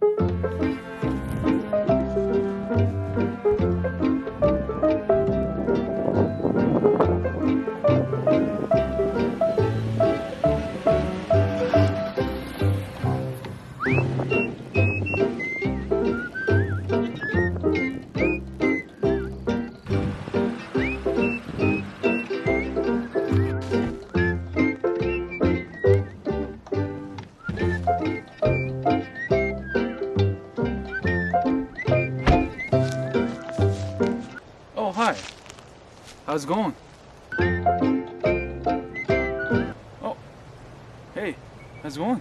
Oh, How's it going? Oh, hey, how's it going?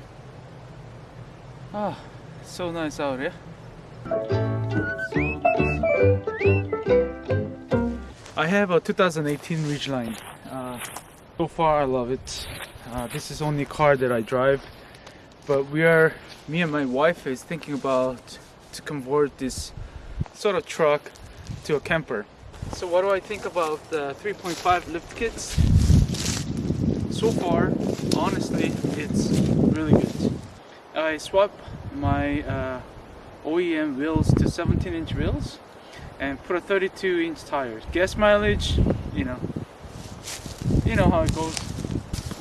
Ah, so nice out here. I have a 2018 Ridgeline. Uh, so far, I love it. Uh, this is only car that I drive, but we are, me and my wife is thinking about to convert this sort of truck to a camper. So what do I think about the 3.5 lift kits? So far, honestly, it's really good. I swapped my uh, OEM wheels to 17 inch wheels and put a 32 inch tire. Gas mileage, you know, you know how it goes.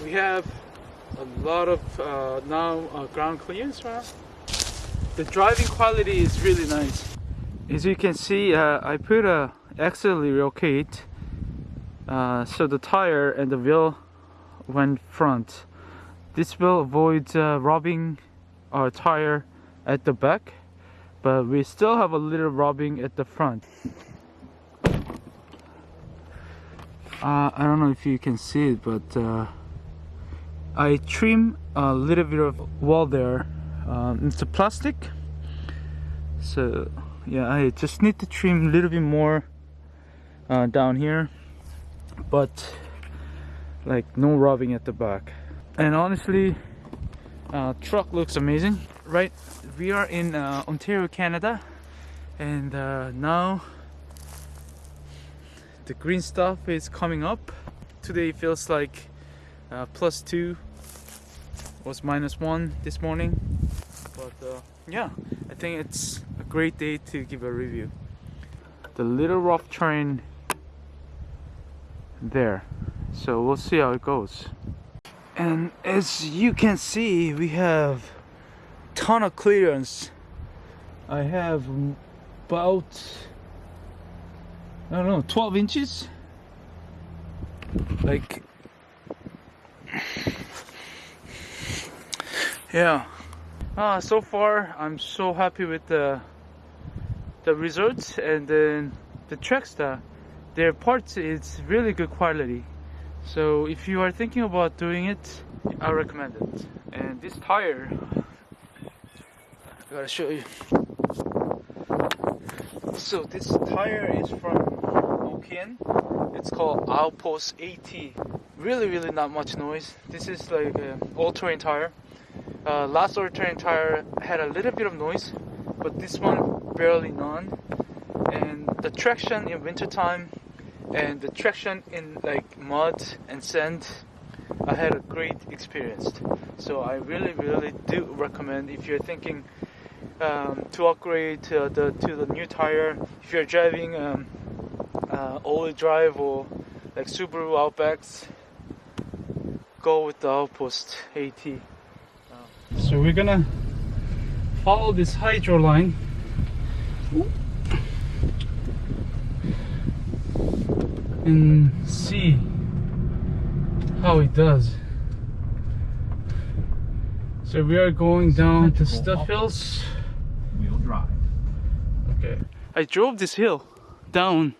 We have a lot of uh, now uh, ground clearance right The driving quality is really nice. As you can see, uh, I put a axle relocate uh, so the tire and the wheel went front. This will avoid uh, rubbing our tire at the back but we still have a little rubbing at the front. Uh, I don't know if you can see it but uh, I trim a little bit of wall there. Um, it's a plastic so yeah I just need to trim a little bit more uh, down here but like no rubbing at the back. And honestly uh, truck looks amazing right? We are in uh, Ontario Canada and uh, now the green stuff is coming up. Today feels like uh, plus two was minus one this morning but uh, yeah I think it's a great day to give a review. The little rough terrain there. So we'll see how it goes. And as you can see we have ton of clearance. I have about I don't know 12 inches? Like yeah. Uh, so far I'm so happy with the the results and then the Trackstar their parts it's really good quality. So if you are thinking about doing it I recommend it. And this tire I gotta show you. So this tire is from OKN it's called Outpost AT really really not much noise. This is like an all-terrain tire. Uh, last all-terrain tire had a little bit of noise but this one barely none. And the traction in wintertime and the traction in like mud and sand I had a great experience. So I really really do recommend if you're thinking um, to upgrade to the to the new tire if you're driving um, uh, all-wheel drive or like Subaru Outbacks go with the Outpost AT so we're gonna follow this hydro line and see how it does. So we are going down to Stuff Hills. Wheel drive. Okay. I drove this hill down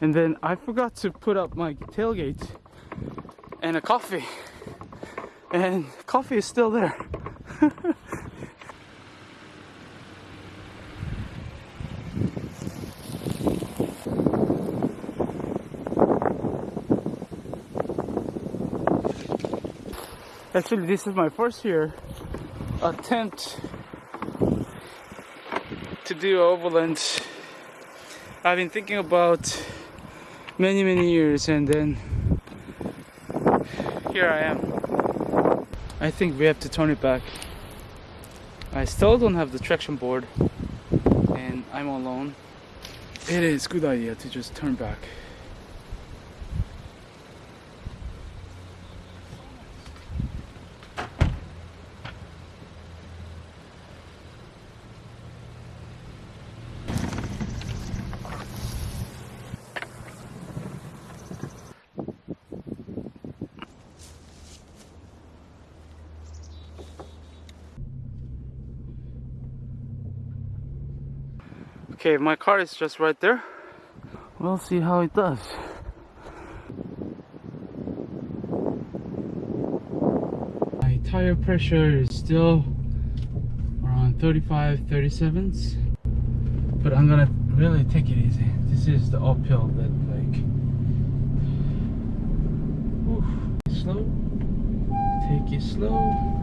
and then I forgot to put up my tailgate and a coffee and coffee is still there. Actually, this is my first year attempt to do overland. I've been thinking about many, many years, and then here I am. I think we have to turn it back. I still don't have the traction board and I'm alone. It is good idea to just turn back. Okay, my car is just right there. We'll see how it does. My tire pressure is still around 35, 37s. But I'm gonna really take it easy. This is the uphill that like Oof. slow. Take it slow.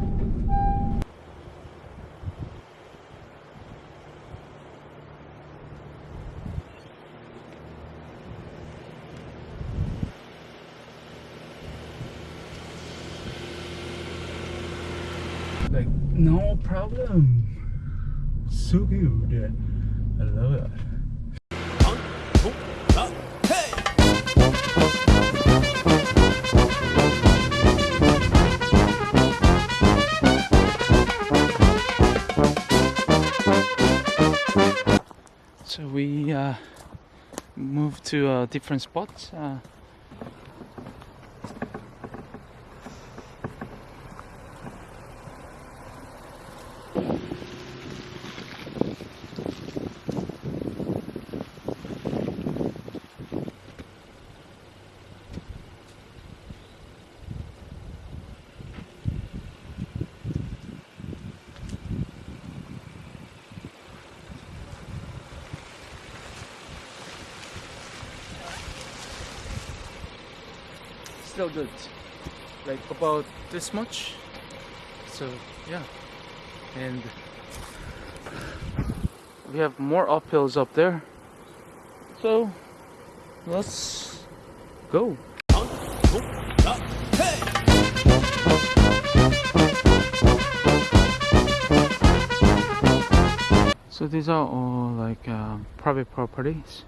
like no problem. So good i love it. So we uh, moved to uh, different spots uh, good. Like about this much. So yeah. And we have more uphills up there. So let's go. So these are all like uh, private properties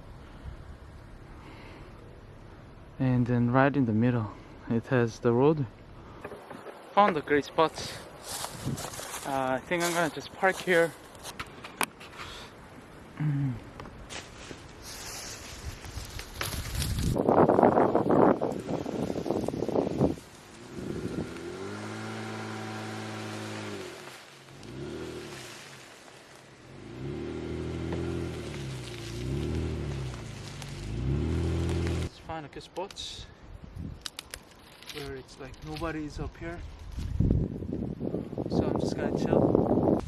and then right in the middle it has the road. Found a great spot. Uh, I think I'm gonna just park here good spots where it's like nobody is up here. So I'm just gonna chill.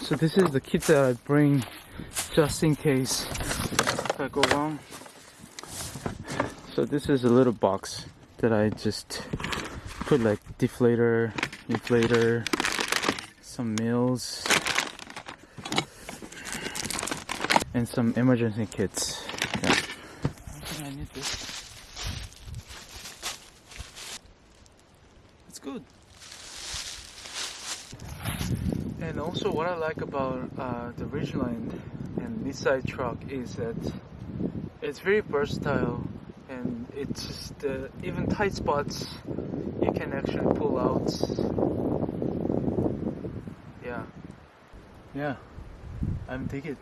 So this is the kit that I bring just in case I go wrong. So this is a little box that I just put like deflator inflator some meals and some emergency kits. Yeah. I think I need this. It's good. And also what I like about uh, the Ridgeline and Nissan truck is that it's very versatile and it's just uh, even tight spots you can actually pull out yeah yeah. I'm digging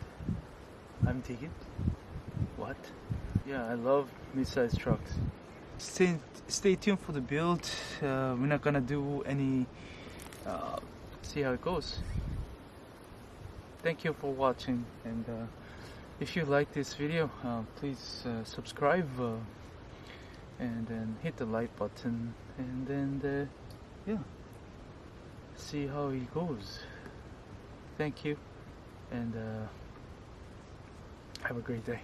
I'm digging what? Yeah I love mid-sized trucks. Stay stay tuned for the build. Uh, we're not gonna do any uh, see how it goes. Thank you for watching and uh, if you like this video uh, please uh, subscribe uh, and then hit the like button and then yeah. See how it goes thank you and uh, have a great day